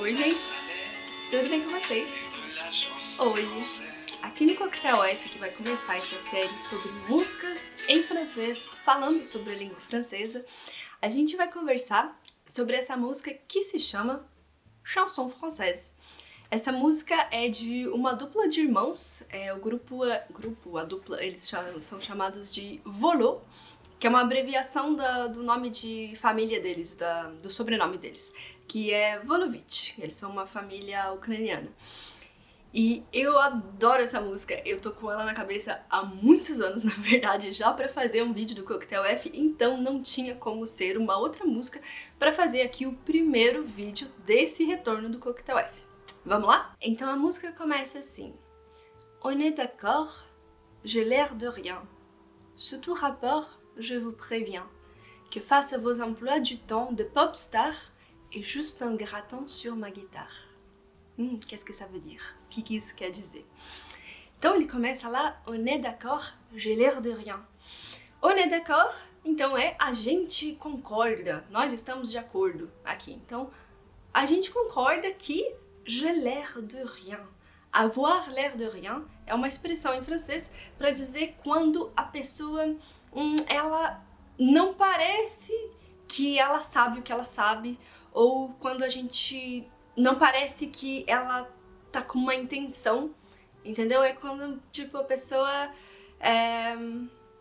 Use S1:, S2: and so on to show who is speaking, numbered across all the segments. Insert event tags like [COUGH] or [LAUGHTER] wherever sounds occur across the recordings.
S1: Oi, gente. Tudo bem com vocês? Hoje, aqui no Coquetel F, que vai começar essa série sobre músicas em francês, falando sobre a língua francesa, a gente vai conversar sobre essa música que se chama Chanson Française. Essa música é de uma dupla de irmãos, é, o grupo, grupo, a dupla, eles cha- são chamados de Volo, que é uma abreviação da- do nome de família deles, da- do sobrenome deles, que é Volovich. Eles são uma família ucraniana. E eu adoro essa música, eu tô com ela na cabeça há muitos anos, [LAUGHS] na verdade, já pra fazer um vídeo do Coquetel F, então não tinha como ser uma outra música pra fazer aqui o primeiro vídeo desse retorno do Coquetel F. Vamos lá? Então a música começa assim. On est d'accord, j'ai l'air de rien. Sous tout rapport, je vous préviens que face à vos emplois du temps de pop star et juste un grattant sur ma guitare. Hum, qu'est-ce que ça veut dire? O que, que isso quer dizer? Então ele começa lá, on est d'accord, j'ai l'air de rien. On est d'accord, então é a gente concorda, nós estamos de acordo aqui. Então a gente concorda que j'ai l'air de rien. Avoir l'air de rien é uma expressão em francês para dizer quando a pessoa hum, ela não parece que ela sabe o que ela sabe ou quando a gente não parece que ela tá com uma intenção, entendeu? É quando, tipo, a pessoa é,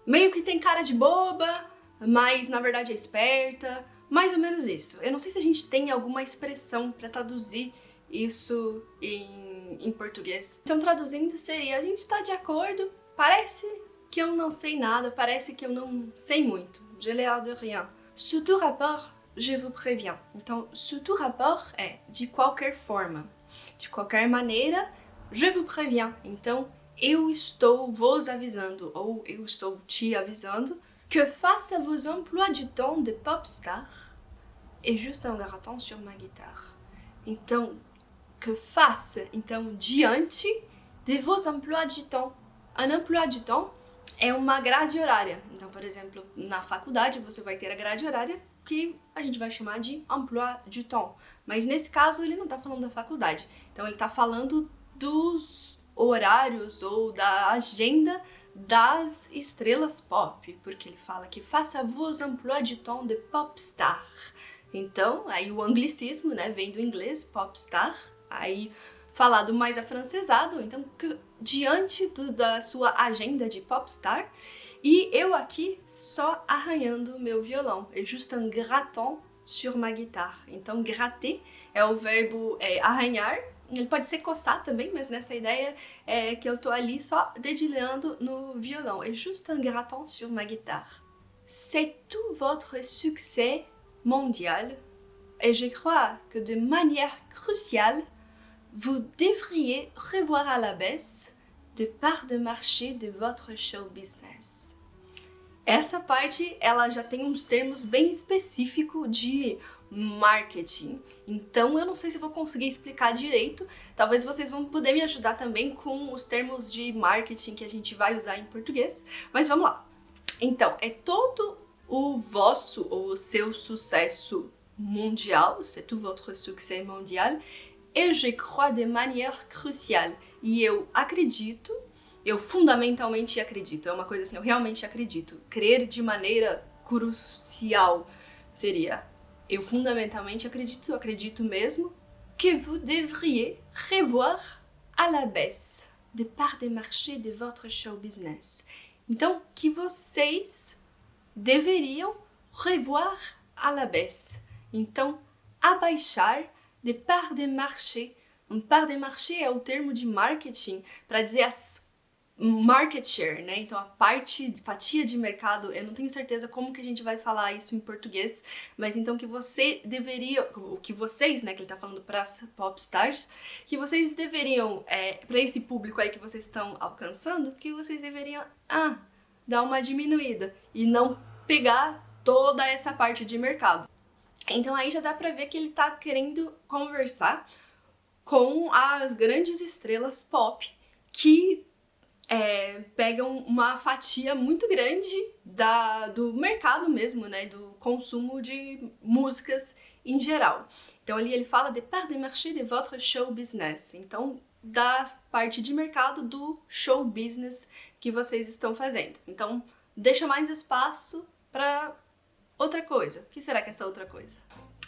S1: meio que tem cara de boba, mas na verdade é esperta, mais ou menos isso. Eu não sei se a gente tem alguma expressão pra traduzir isso em, em português. Então, traduzindo, seria: a gente tá de acordo, parece que eu não sei nada, parece que eu não sei muito. J'ai l'air de rien. Sous tout rapport, je vous préviens. Então, sous tout rapport é de qualquer forma, de qualquer maneira, je vous préviens. Então, eu estou vos avisando, ou eu estou te avisando, que à vos emplois du temps de pop star, et juste un grattant sur ma guitare. Então, que face, então, diante de vos emplois du temps. Un emploi du temps é uma grade horária. Então, por exemplo, na faculdade você vai ter a grade horária que a gente vai chamar de emploi du temps. Mas nesse caso ele não tá falando da faculdade. Então ele tá falando dos horários ou da agenda das estrelas pop, porque ele fala que faça vos emploi du temps de pop star. Então, aí o anglicismo, né, vem do inglês, pop star, aí falado mais afrancesado, então diante do- da sua agenda de popstar, e eu aqui só arranhando meu violão, é juste un grattant sur ma guitare. Então gratter é o verbo é, arranhar, ele pode ser coçar também, mas nessa ideia é que eu tô ali só dedilhando no violão, é juste un grattant sur ma guitare. C'est tout votre succès mondial et je crois que de manière cruciale vous devriez revoir à la baisse de part de marché de votre show business. Essa parte, ela já tem uns termos bem específicos de marketing. Então, eu não sei se vou conseguir explicar direito. Talvez vocês vão poder me ajudar também com os termos de marketing que a gente vai usar em português. Mas vamos lá. Então, é todo o vosso ou o seu sucesso mundial, c'est tout votre succès mondial, et je crois de manière cruciale. E eu acredito, eu fundamentalmente acredito, é uma coisa assim, eu realmente acredito. Crer de maneira crucial seria eu fundamentalmente acredito, acredito mesmo, que vous devriez revoir à la baisse de part des marchés de votre show business. Então, que vocês deveriam revoir à la baisse. Então, abaixar de part des marchés. Um part des marchés é o termo de marketing para dizer as market share, né? Então a parte, fatia de mercado, eu não tenho certeza como que a gente vai falar isso em português, mas então que você deveria, o que vocês, né, que ele tá falando para as pop stars, que vocês deveriam, é, para esse público aí que vocês estão alcançando, que vocês deveriam, ah, dar uma diminuída e não pegar toda essa parte de mercado. Então aí já dá pra ver que ele tá querendo conversar com as grandes estrelas pop que é, pegam uma fatia muito grande da, do mercado mesmo, né, do consumo de músicas em geral. Então ali ele fala de part de marché de votre show business. Então da parte de mercado do show business que vocês estão fazendo. Então deixa mais espaço para outra coisa. O que será que é essa outra coisa?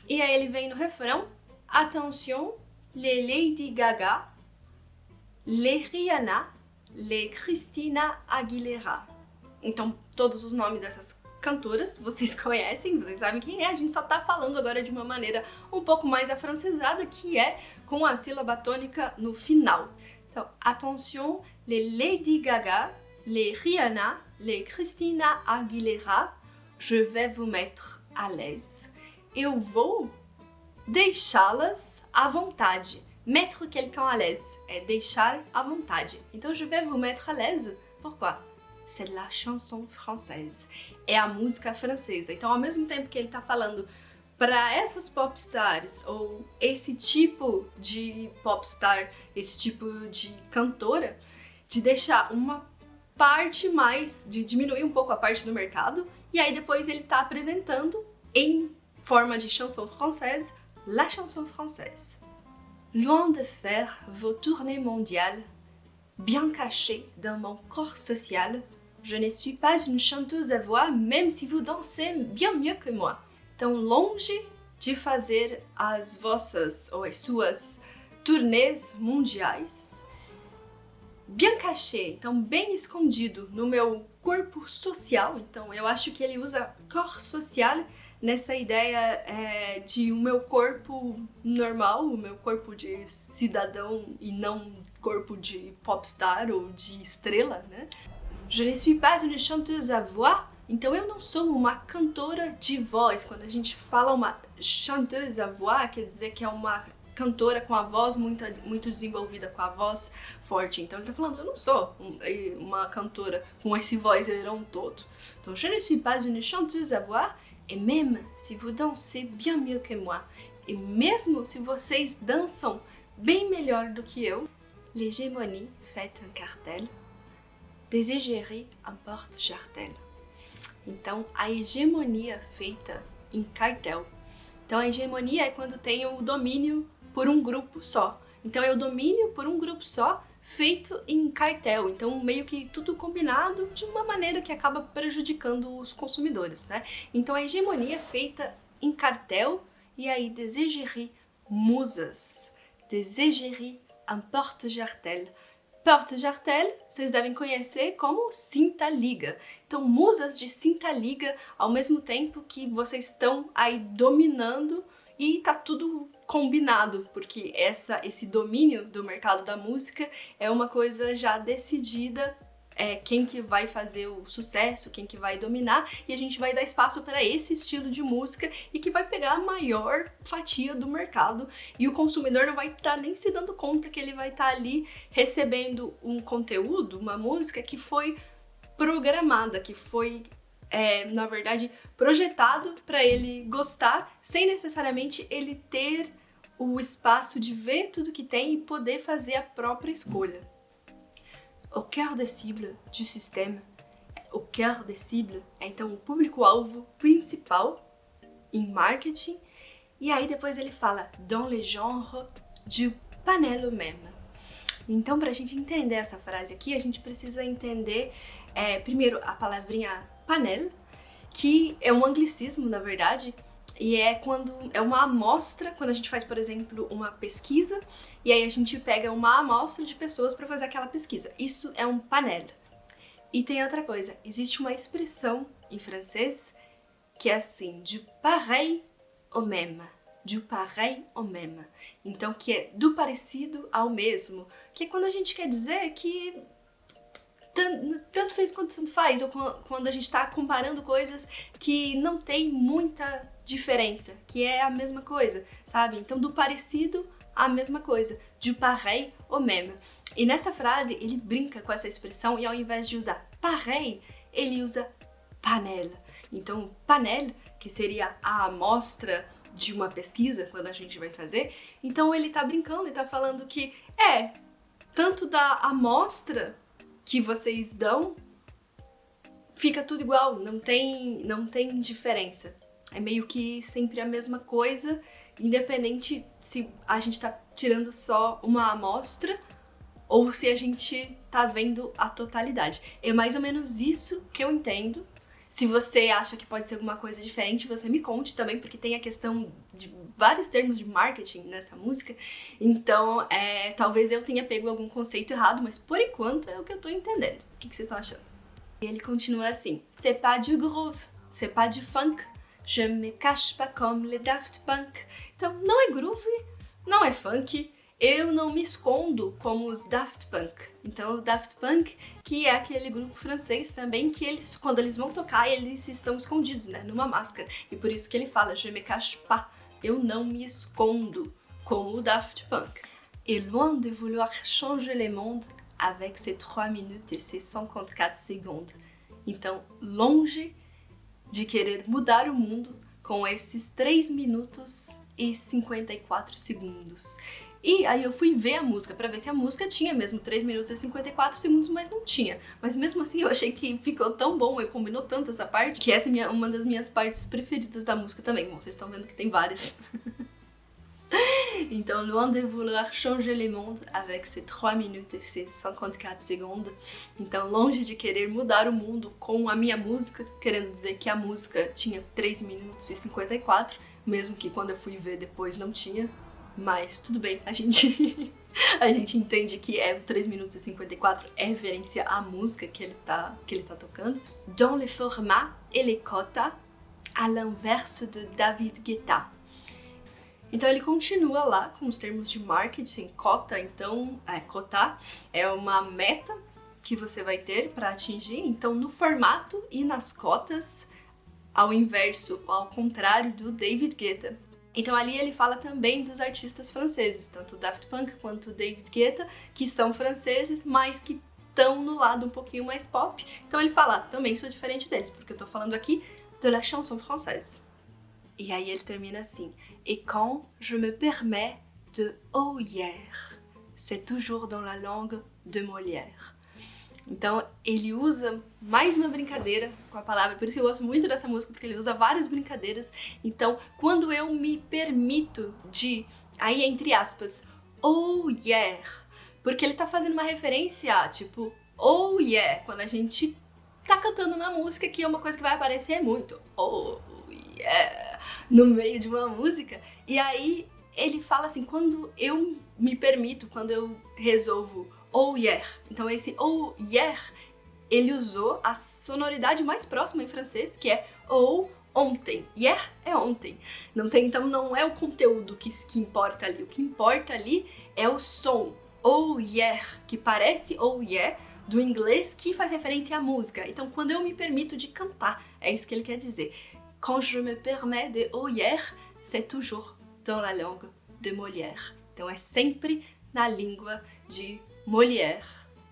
S1: E aí ele vem no refrão: Attention, les Lady Gaga, les Rihanna, les Christina Aguilera. Então, todos os nomes dessas cantoras [LAUGHS] vocês conhecem, vocês sabem quem é, a gente só tá falando agora de uma maneira um pouco mais afrancesada, que é com a sílaba tônica no final. Então, attention, les Lady Gaga, les Rihanna, les Christina Aguilera, je vais vous mettre à l'aise. Eu vou deixá-las à vontade. Mettre quelqu'un à l'aise é deixar à vontade. Então, je vais vous mettre à l'aise. Pourquoi? C'est la chanson française. É a música francesa. Então, ao mesmo tempo que ele está falando para essas popstars ou esse tipo de popstar, esse tipo de cantora, de deixar uma parte mais, de diminuir um pouco a parte do mercado, e aí depois ele está apresentando em forma de chanson française, la chanson française. Loin de faire vos tournées mondiales, bien cachées dans mon corps social, je ne suis pas une chanteuse à voix, même si vous dansez bien mieux que moi. Então, longe de fazer as vossas ou as suas turnês mundiais, bien então bem escondido no meu corpo social. Então, eu acho que ele usa corps social nessa ideia é, de o meu corpo normal, o meu corpo de cidadão e não corpo de popstar ou de estrela, né? Je ne suis pas une chanteuse à voix, então eu não sou uma cantora de voz. Quando a gente fala uma chanteuse à voix, quer dizer que é uma cantora com a voz muito, muito desenvolvida, com a voz forte. Então ele tá falando, eu não sou uma cantora com esse vozeirão todo. Então, je ne suis pas une chanteuse à voix, et même si vous dansez bien mieux que moi, e mesmo se vocês dançam bem melhor do que eu, l'hégémonie fait un cartel, desejerai un porte-jartel. Então, a hegemonia feita em cartel. Então, a hegemonia é quando tem o domínio por um grupo só. Então, é o domínio por um grupo só feito em cartel. Então, meio que tudo combinado de uma maneira que acaba prejudicando os consumidores, né? Então, a hegemonia é feita em cartel e aí desejerai musas. Desejerai un porte-jartel. Porte-jartel, vocês devem conhecer como cinta-liga. Então, musas de cinta-liga ao mesmo tempo que vocês estão aí dominando e tá tudo combinado, porque essa, esse domínio do mercado da música é uma coisa já decidida é, quem que vai fazer o sucesso, quem que vai dominar, e a gente vai dar espaço para esse estilo de música e que vai pegar a maior fatia do mercado e o consumidor não vai estar tá nem se dando conta que ele vai estar tá ali recebendo um conteúdo, uma música que foi programada, que foi é, na verdade, projetado para ele gostar, sem necessariamente ele ter o espaço de ver tudo que tem e poder fazer a própria escolha. O cœur des cibles du système, o cœur des cibles é então o público-alvo principal em marketing, e aí depois ele fala dans le genre du panel même. Então, para a gente entender essa frase aqui, a gente precisa entender é, primeiro a palavrinha panel, que é um anglicismo, na verdade, e é quando é uma amostra, quando a gente faz, por exemplo, uma pesquisa, e aí a gente pega uma amostra de pessoas para fazer aquela pesquisa. Isso é um panel. E tem outra coisa, existe uma expressão em francês que é assim, du pareil au même, du pareil au même. Então, que é do parecido ao mesmo, que é quando a gente quer dizer que tanto fez quanto tanto faz, ou quando a gente está comparando coisas que não tem muita diferença, que é a mesma coisa, sabe? Então, do parecido a mesma coisa, du pareil au même. E nessa frase, ele brinca com essa expressão e ao invés de usar pareil, ele usa panel. Então, panel, que seria a amostra de uma pesquisa, quando a gente vai fazer, então ele tá brincando e tá falando que é tanto da amostra que vocês dão, fica tudo igual, não tem, não tem diferença. É meio que sempre a mesma coisa, independente se a gente tá tirando só uma amostra ou se a gente tá vendo a totalidade. É mais ou menos isso que eu entendo. Se você acha que pode ser alguma coisa diferente, você me conte também, porque tem a questão de vários termos de marketing nessa música. Então, é, talvez eu tenha pego algum conceito errado, mas por enquanto é o que eu tô entendendo. O que, que vocês estão achando? E ele continua assim: C'est pas du groove, c'est pas du funk, je me cache pas comme les Daft Punk. Então, não é groove, não é funk, eu não me escondo como os Daft Punk. Então, o Daft Punk, que é aquele grupo francês também, que eles, quando eles vão tocar, eles estão escondidos, né, numa máscara. E por isso que ele fala, je me cache pas, eu não me escondo, como o Daft Punk. Et loin de vouloir changer le monde avec ses 3 minutes et ses 54 segundos. Então, longe de querer mudar o mundo com esses 3 minutos e 54 segundos. E aí eu fui ver a música pra ver se a música tinha mesmo 3 minutos e 54 segundos, mas não tinha. Mas mesmo assim eu achei que ficou tão bom, eu combinou tanto essa parte, que essa é minha, uma das minhas partes preferidas da música também. Bom, vocês estão vendo que tem várias. [LAUGHS] [LAUGHS] Então, loin de vouloir changer le monde avec ses 3 minutes et ses 54 segundos. Então, longe de querer mudar o mundo com a minha música, querendo dizer que a música tinha 3 minutos e 54, mesmo que quando eu fui ver depois não tinha, mas tudo bem, a gente [LAUGHS] a gente entende que é 3 minutos e 54 é referência à música que ele tá, que ele tá tocando. Dans le format et les cotas, à l'inverse de David Guetta. Então ele continua lá com os termos de marketing, cota, então, é, cotar é uma meta que você vai ter para atingir, então no formato e nas cotas, ao inverso, ao contrário do David Guetta. Então ali ele fala também dos artistas franceses, tanto o Daft Punk quanto o David Guetta, que são franceses, mas que estão no lado um pouquinho mais pop. Então ele fala, também sou diferente deles, porque eu tô falando aqui de la chanson française. E aí ele termina assim: Et quand je me permets de oh hier, c'est toujours dans la langue de Molière. Então ele usa mais uma brincadeira com a palavra, por isso que eu gosto muito dessa música, porque ele usa várias brincadeiras. Então, quando eu me permito de, aí entre aspas, oh yeah, porque ele tá fazendo uma referência a tipo, oh yeah, quando a gente tá cantando uma música que é uma coisa que vai aparecer muito, oh yeah, no meio de uma música. E aí ele fala assim, quando eu me permito, quando eu resolvo oh yeah. Então esse oh yeah, ele usou a sonoridade mais próxima em francês, que é ou ontem. Yeah é ontem. Não tem, então não é o conteúdo que, que importa ali. O que importa ali é o som. Oh yeah, que parece oh yeah, do inglês que faz referência à música. Então quando eu me permito de cantar, é isso que ele quer dizer. Quand je me permets de yeah, c'est toujours dans la langue de Molière. Então é sempre na língua de Molière,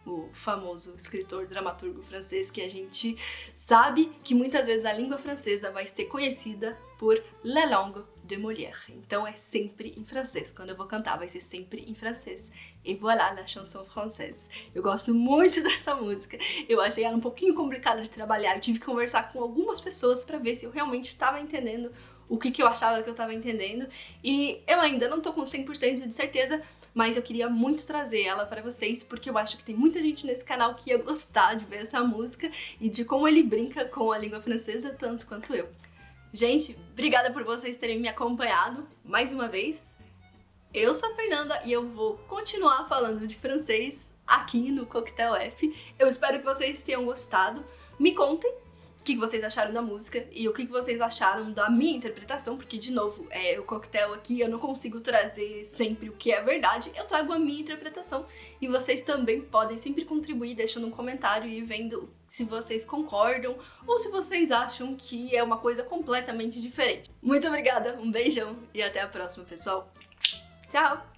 S1: o famoso escritor dramaturgo francês que a gente sabe que muitas vezes a língua francesa vai ser conhecida por La Langue de Molière. Então é sempre em francês. Quando eu vou cantar vai ser sempre em francês. E voilà la chanson française. Eu gosto muito [LAUGHS] dessa música. Eu achei ela um pouquinho complicada de trabalhar. Eu tive que conversar com algumas pessoas para ver se eu realmente estava entendendo o que, que eu achava que eu estava entendendo. E eu ainda não tô com 100% de certeza, mas eu queria muito trazer ela para vocês, porque eu acho que tem muita gente nesse canal que ia gostar de ver essa música e de como ele brinca com a língua francesa tanto quanto eu. Gente, obrigada por vocês terem me acompanhado mais uma vez. Eu sou a Fernanda e eu vou continuar falando de francês aqui no Coquetel F. Eu espero que vocês tenham gostado. Me contem que vocês acharam da música e o que vocês acharam da minha interpretação, porque, de novo, é o coquetel aqui, eu não consigo trazer sempre o que é verdade, eu trago a minha interpretação e vocês também podem sempre contribuir deixando um comentário e vendo se vocês concordam ou se vocês acham que é uma coisa completamente diferente. Muito obrigada, um beijão e até a próxima, pessoal. Tchau!